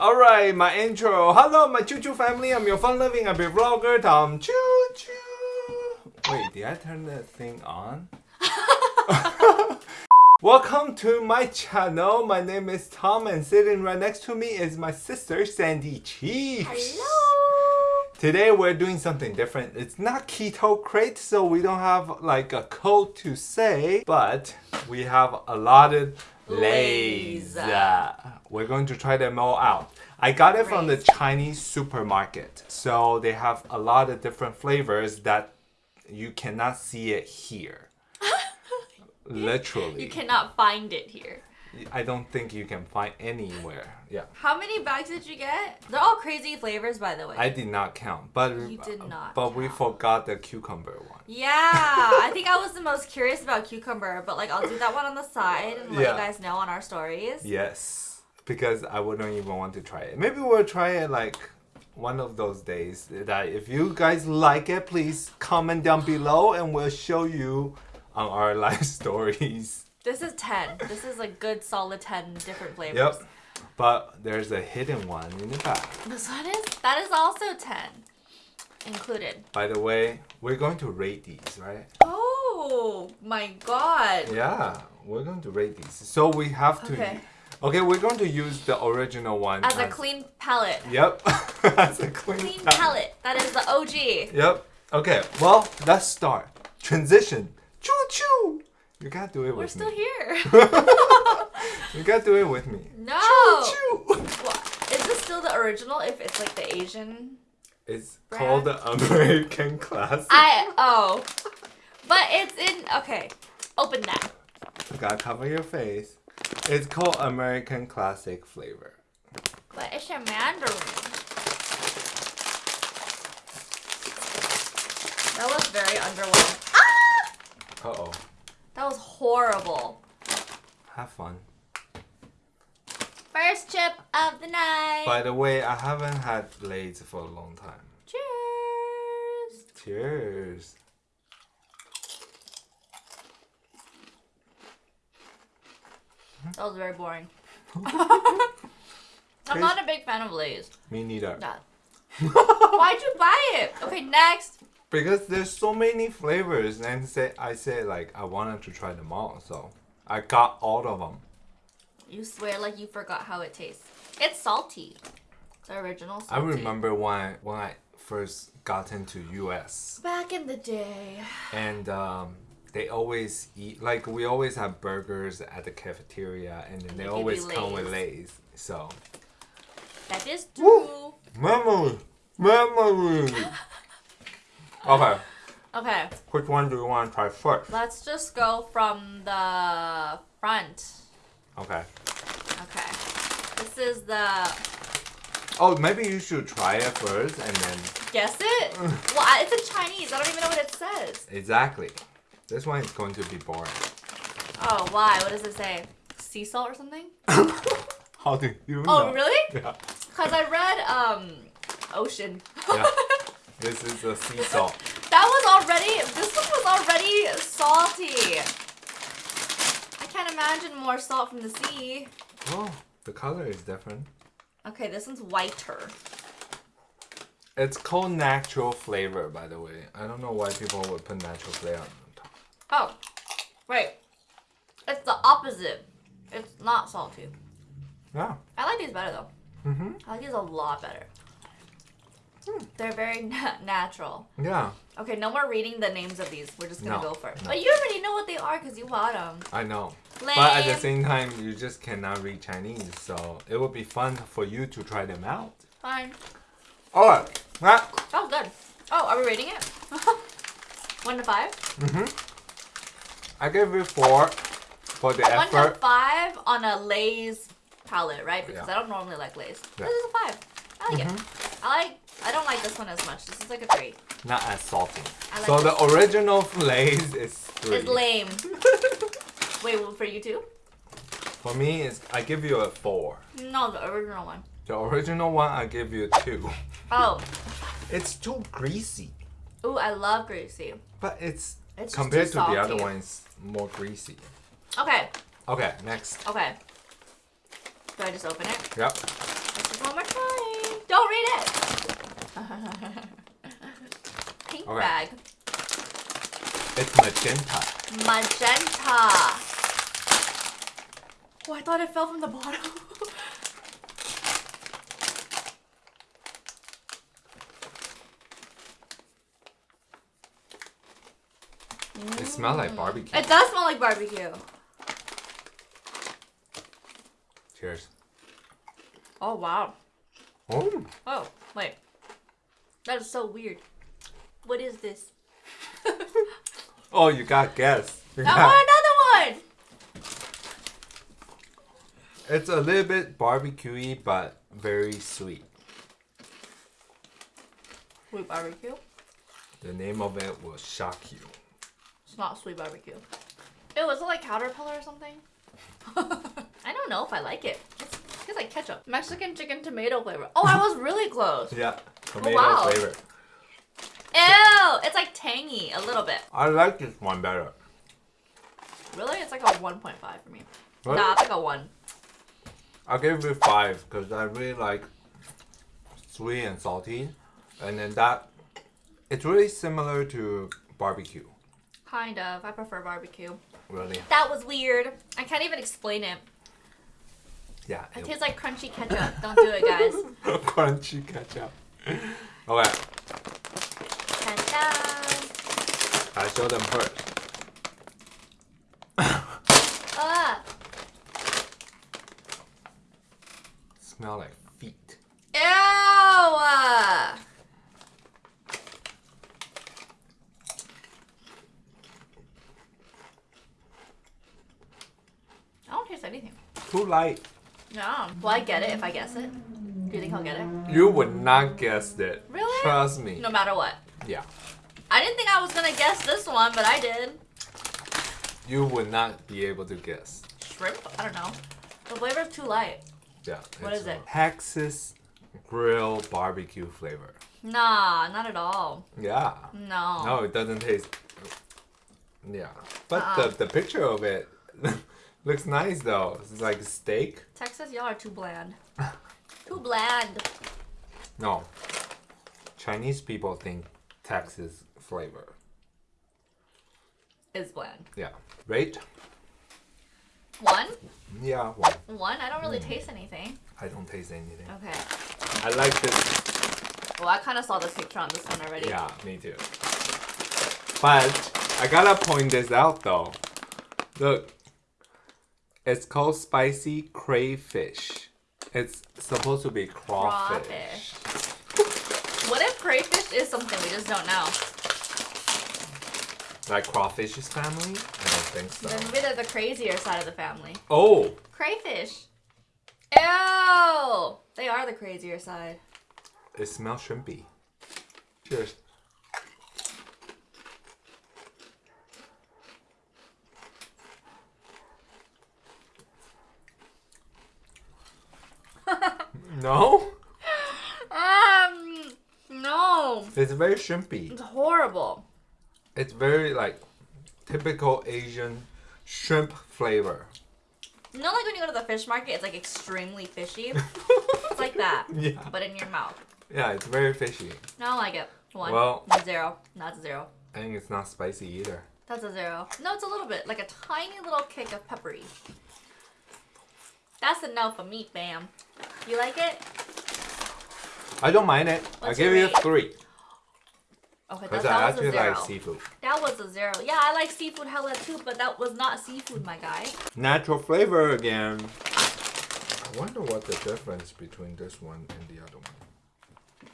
Alright, my intro. Hello, my Choo Choo family. I'm your fun loving happy vlogger, Tom Choo Choo. Wait, did I turn the thing on? Welcome to my channel. My name is Tom, and sitting right next to me is my sister Sandy Cheeks. Hello. Today we're doing something different. It's not Keto Krate, so we don't have like a code to say, but we have a lot of Lays. We're going to try them all out. I got it from the Chinese supermarket, so they have a lot of different flavors that you cannot see it here. Literally. You cannot find it here. I don't think you can find anywhere. Yeah. How many bags did you get? They're all crazy flavors, by the way. I did not count, but You did not But we forgot the cucumber one. yeah, I think I was the most curious about cucumber, but like I'll do that one on the side and let Yeah. you guys know on our stories. Yes, because I wouldn't even want to try it. Maybe we'll try it like one of those days. That if you guys like it, please comment down below, and we'll show you on our live stories. This is 10. This is a good solid 10 different flavors. Yep. But there's a hidden one in the back. This one is, that is also 10 included. By the way, we're going to rate these, right? Oh my god. Yeah, we're going to rate these. So we have to. Okay. Okay, we're going to use the original one As a clean palate. Yep. as a clean, Clean palate. palate. That is the OG. Yep. Okay. Well, let's start. Transition. Choo choo You gotta do it We're with still here. You gotta do it with me. no. Choo choo. What? Is this still the original if it's like the Asian? It's Brand? called the American Classic. I oh. But it's in okay. Open that. You gotta cover your face. It's called American Classic flavor. But it's a mandarin. That was very underwhelming. Ah! Uh oh. That was horrible. Have fun. First chip of the night. By the way, I haven't had Lay's for a long time. Cheers. Cheers. That was very boring. I'm not a big fan of Lay's. Me neither. Why'd you buy it? Okay, next. Because there's so many flavors, and say I said like I wanted to try them all, so I got all of them. You swear like you forgot how it tastes. It's salty. It's the original salty. I remember when I, when I first got into US, Back in the day. and um, they always eat like we always have burgers at the cafeteria, and then they they always come with Lay's. So That is Woo. true. memory, memory. Okay, Okay, which one do you want to try first? let's just go from the front. Okay. Okay. This is the Oh, maybe you should try it first, and then guess it? well, it's in Chinese. I don't even know what it says. exactly. This one is going to be boring. Oh, why? What does it say? Sea salt or something? How do you know? Oh, really? Yeah. Because I read um ocean. Yeah. This is a sea salt. That was already. This one was already salty. I can't imagine more salt from the sea. Oh, the color is different. Okay, this one's whiter. It's called natural flavor, by the way. I don't know why people would put natural flavor on top. Oh, wait. It's the opposite. It's not salty. Yeah. I like these better though. Mm-hmm. I like these a lot better. They're very na- natural. Yeah, Okay, no more reading the names of these. We're just gonna No, go for it. no. But you already know what they are because you bought them. I know. Lame. But at the same time, you just cannot read Chinese, so it would be fun for you to try them out. Fine. Alright. Ah. That was good. Oh, are we rating it? One to five? Mm-hmm. I gave you four for the One to effort. five on a Lay's palate, right? Because Yeah. I don't normally like Lay's. Yeah. This is a five. I like it. I like. I don't like this one as much. This is like a three. Not as salty. I like so this the original Lay's is three. It's lame. Wait, well, for you too? For me, it's I give you a four. No, the original one. The original one, I give you a two. Oh, It's too greasy, ooh, I love greasy. but it's, It's compared too to the other salty. ones more greasy. Okay, Okay, next. okay. Do I just open it? Yep. This is one Pink Okay. bag. It's magenta. Magenta. Oh, I thought it fell from the bottom. It smells like barbecue. It does smell like barbecue. Cheers. Oh wow. Oh, Oh wait, that is so weird. What is this? oh, you got guess. You I got- want another one. It's a little bit barbecuey, but very sweet. Sweet barbecue. The name of it will shock you. It's not sweet barbecue. Ew, is it like caterpillar or something? I don't know if I like it. It's, it's like ketchup. Mexican chicken tomato flavor. Oh, I was really close. Yeah, tomato oh, wow. flavor. Ew, it's like tangy a little bit. I like this one better. Really? It's like a 1.5 for me. What? Nah, it's like a 1. I'll give it five because I really like sweet and salty, and then that it's really similar to barbecue. Kind of. I prefer barbecue. Really, That was weird. I can't even explain it. yeah. It it- tastes like crunchy ketchup. Don't do it, guys. Crunchy ketchup. Okay, Ta-da. I show them first. Ah. Smell like feet. Ew! I don't taste anything. Too light. No. Will I get it if I guess it? Do you think I'll get it? You would not guess it. Really? Trust me. No matter what. Yeah. I didn't think I was gonna guess this one, but I did. You would not be able to guess. Shrimp? I don't know. The flavor's too light. Yeah. What is it? Texas grill barbecue flavor. Nah, not at all. Yeah. No. No, it doesn't taste. Yeah, but Uh-uh. the the picture of it looks nice though. It's like steak. Texas, y'all are too bland. Too bland. No, Chinese people think Texas flavor. Is bland. Yeah, rate. One? Yeah, one. One? I don't really mm. taste anything. I don't taste anything. Okay. I like this. Well, I kind of saw this picture on this one already. Yeah, me too. But I gotta point this out though. Look, it's called spicy crayfish. It's supposed to be crawfish. What if crayfish is something we just don't know? Like crawfish's family? I don't think so. Then maybe they're the crazier side of the family. Oh, Crayfish. Ew! They are the crazier side. it smells shrimpy. Cheers. No? Um, no. It's very shrimpy. It's horrible. It's very like typical Asian shrimp flavor. You know, like when you go to the fish market, it's like extremely fishy. it's like that, Yeah. but in your mouth. Yeah, it's very fishy. No, I don't like it. One. Well- zero. A zero. I think it's not spicy either. That's a zero. No, it's a little bit, like a tiny little kick of peppery. That's a no for me, fam. You like it? I don't mind it. I give you a three. Okay, that, that I was a zero. like seafood. that was a zero. Yeah, I like seafood hella too, but that was not seafood, my guy. Natural flavor again. I wonder what the difference between this one and the other one.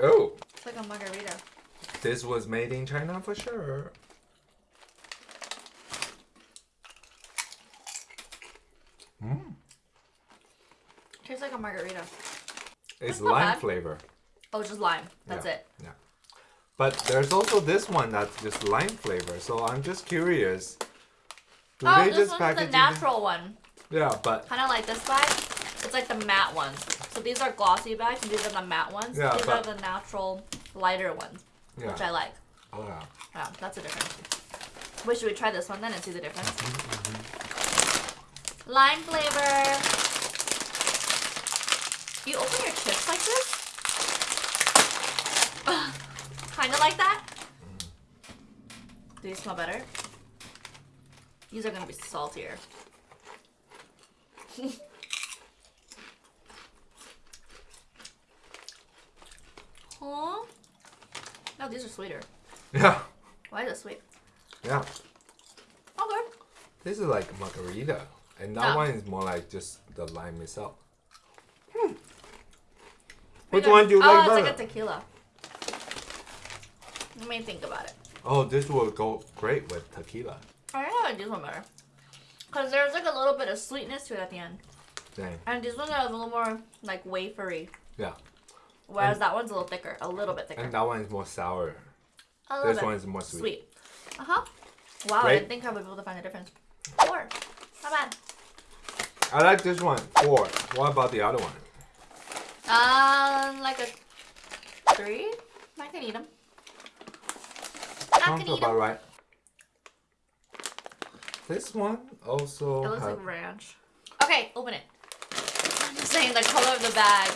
Oh, It's like a margarita. this was made in China for sure. Tastes like a margarita. It's lime bad. flavor. Oh, just lime. That's Yeah, it. Yeah. But there's also this one that's just lime flavor. So I'm just curious. Do oh, they this just one's the natural one. Yeah, but Kind of like this bag. It's like the matte ones. So these are glossy bags, and these are the matte ones. Yeah, these but- are the natural, lighter ones, yeah. which I like. Oh, yeah. Yeah, that's a difference. Wait, should we try this one then and see the difference? Mm-hmm, mm-hmm. Lime flavor. You open your chips like this? kind of like that. Do these smell better? These are gonna be saltier. huh? No, these are sweeter. Yeah. Why is it sweet? Yeah. Oh, okay. This is like margarita. And that No. one is more like just the lime itself. Which one do you oh, like it's like a tequila. Let me think about it. Oh, this will go great with tequila. I think I like this one better. Because there's like a little bit of sweetness to it at the end. Dang. And this ones are a little more like wafery. Yeah. Whereas And- that one's a little thicker. A little bit thicker. And that one is more sour. a little This bit one is more sweet. sweet. Uh huh. Wow, I didn't think I would be able to find the difference. Four. Not bad. I like this one. Four. What about the other one? Um, like a three? I can eat them. I Sounds can eat about them. right. This one also It looks like ranch. Okay, open it. I'm just saying the color of the bag.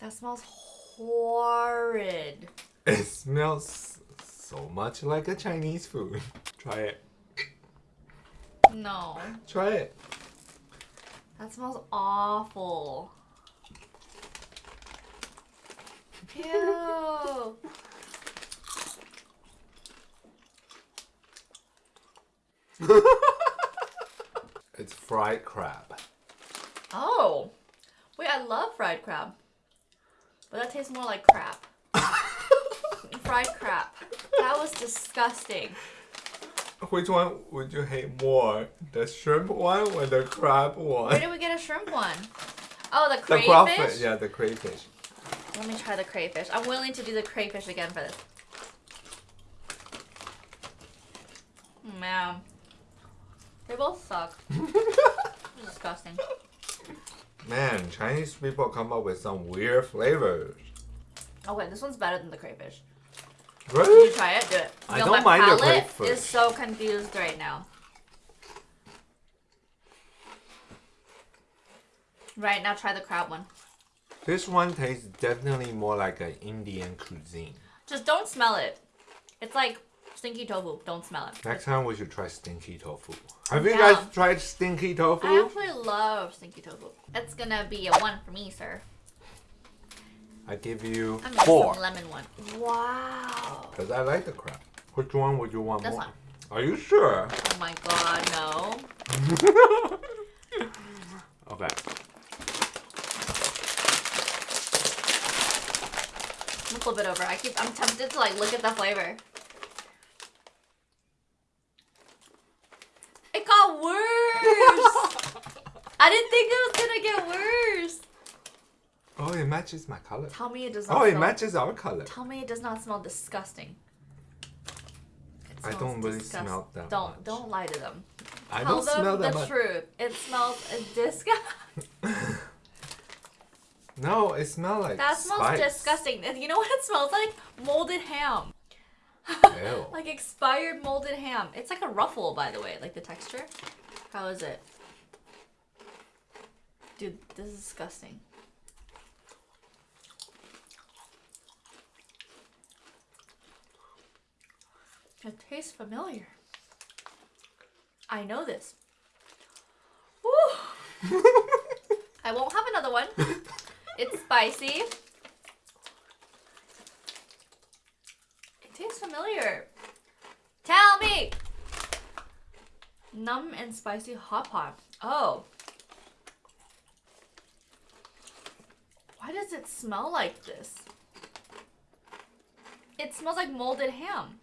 That smells horrid. It smells so much like a Chinese food. Try it. No, Try it. that smells awful. Ew. It's fried crab. Oh, wait, I love fried crab, but that tastes more like crap. fried crap. That was disgusting. Which one would you hate more? The shrimp one or the crab one? Where did we get a shrimp one? Oh, the crayfish? the crayfish. crawfish. Yeah, the crayfish. Let me try the crayfish. I'm willing to do the crayfish again for this. Man, they both suck. disgusting. Man, Chinese people come up with some weird flavors. Okay, this one's better than the crayfish. Really? you try it? Do it. I Yo, don't my mind palate crayfish. is so confused right now. Right now, try the crab one. This one tastes definitely more like an Indian cuisine. Just don't smell it. It's like stinky tofu. Don't smell it. Next time we should try stinky tofu. Have you guys tried stinky tofu? I actually love stinky tofu. It's gonna be a one for me, sir. I give you I'm gonna four. some lemon one. Wow. Because I like the crab. Which one would you want This more? one. Are you sure? Oh my god, no. okay. I'm gonna flip it over. I keep I'm tempted to like look at the flavor. It got worse! I didn't think it was gonna get worse. Oh, it matches my color. Tell me it does not Oh, it matches our color. Tell me it does not smell disgusting. I don't really disgust- smell that Don't much. don't lie to them. I Tell don't them smell the that much. truth. It smells disgusting. No, it smells like That smells spice. disgusting. And You know what it smells like? Molded ham. Ew. like expired molded ham. It's like a ruffle, by the way, like the texture. How is it? Dude, this is disgusting. It tastes familiar. I know this. I won't have another one. It's spicy. It tastes familiar. Tell me! Numb and spicy hot pot. Oh. Why does it smell like this? It smells like molded ham.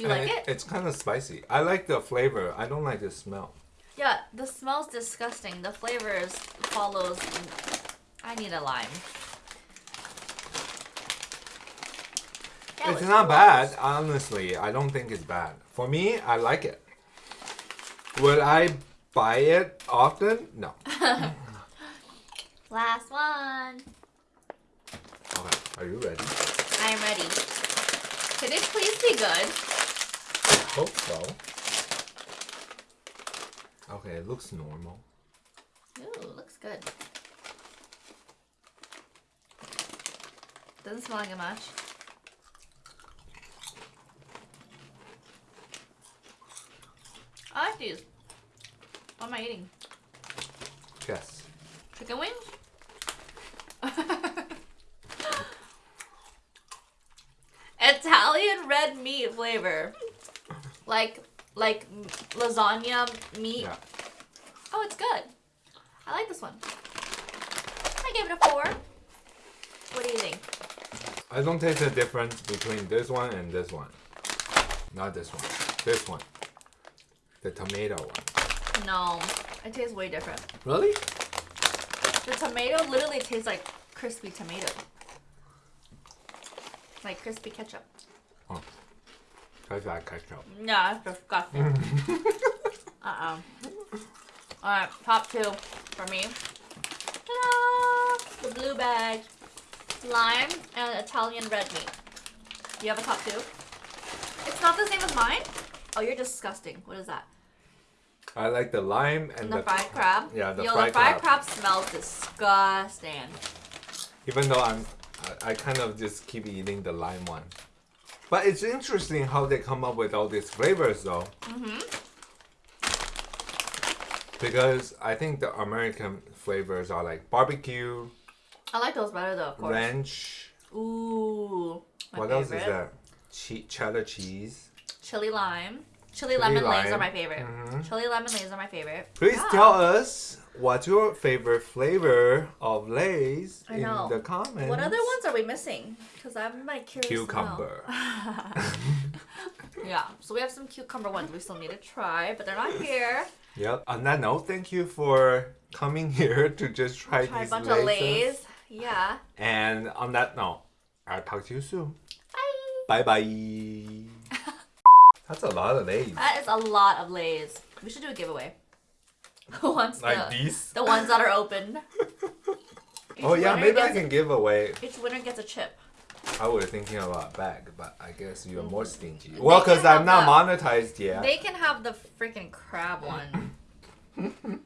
Do you And like it? It's kind of spicy. I like the flavor. I don't like the smell. Yeah, the smell's disgusting. The flavors follows. I need a lime. That it's not gross. bad, honestly. I don't think it's bad. For me, I like it. Would I buy it often? No. Last one. Okay, are you ready? I am ready. Could it please be good? Hope so. Okay, it looks normal. Ooh, looks good. Doesn't smell like it much. I like these. What am I eating? Yes. Chicken wings? Italian red meat flavor. Like like lasagna meat. Yeah. Oh, it's good. I like this one. I gave it a four. What do you think? I don't taste the difference between this one and this one. Not this one. This one. The tomato one. No, it tastes way different. Really? The tomato literally tastes like crispy tomato. Like crispy ketchup. Oh. Tastes like ketchup. Yeah, it's disgusting. uh-uh. Alright, top two for me. Ta-da! The blue bag. Lime and Italian red meat. Do you have a top two? It's not the same as mine? Oh, you're disgusting. What is that? I like the lime and And the, the, fried crab? Yeah, the Yo, fried the fried crab. crab smells disgusting. even though I'm I, I kind of just keep eating the lime one. But it's interesting how they come up with all these flavors though. Mm-hmm. Because I think the American flavors are like barbecue, I like those better though, of course. ranch. Ooh. What favorite. else is there? Che- cheddar cheese. Chili lime. Chili, Chili lemon lays are my favorite. Mhm. Chili lemon lays are my favorite. Please Yeah. tell us what's your favorite flavor of Lay's in the comments. What other ones are we missing? Because I'm like curious. Cucumber. yeah, so we have some cucumber ones we still need to try, but they're not here. Yep. On that note, thank you for coming here to just try, Try a bunch Lay's. of lays. Yeah. And on that note, I'll talk to you soon. Bye. Bye bye. That's a lot of Lay's. That is a lot of lays. We should do a giveaway. Once Like the, these. the ones that are open. Oh yeah, maybe I can give away. Each winner gets a chip. I was thinking about bag, but I guess you're more mm-hmm. stingy. They Well, because I'm not have monetized yet. They can have the freaking crab one.